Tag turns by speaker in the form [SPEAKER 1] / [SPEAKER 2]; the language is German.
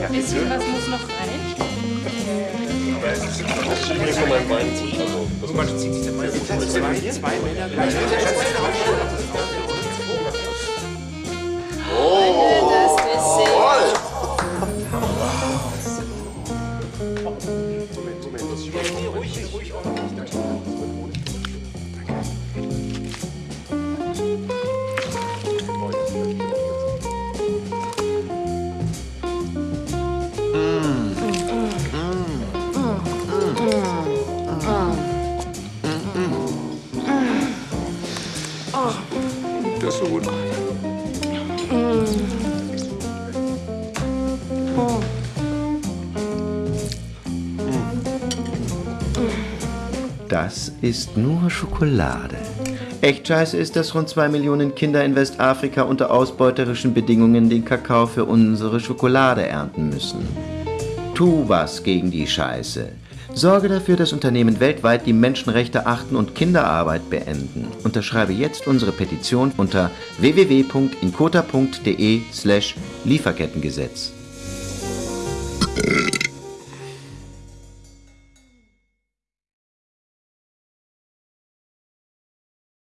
[SPEAKER 1] Ein bisschen was muss noch rein.
[SPEAKER 2] Mir von meinem Bein zieht. Also, das
[SPEAKER 3] Man zieht sich dann meistens zwei, zwei Männer gleichzeitig.
[SPEAKER 1] Das Dessert.
[SPEAKER 3] Das ist so gut.
[SPEAKER 4] Das ist nur Schokolade. Echt scheiße ist, dass rund zwei Millionen Kinder in Westafrika unter ausbeuterischen Bedingungen den Kakao für unsere Schokolade ernten müssen. Tu was gegen die Scheiße. Sorge dafür, dass Unternehmen weltweit die Menschenrechte achten und Kinderarbeit beenden. Unterschreibe jetzt unsere Petition unter www.inkota.de slash Lieferkettengesetz.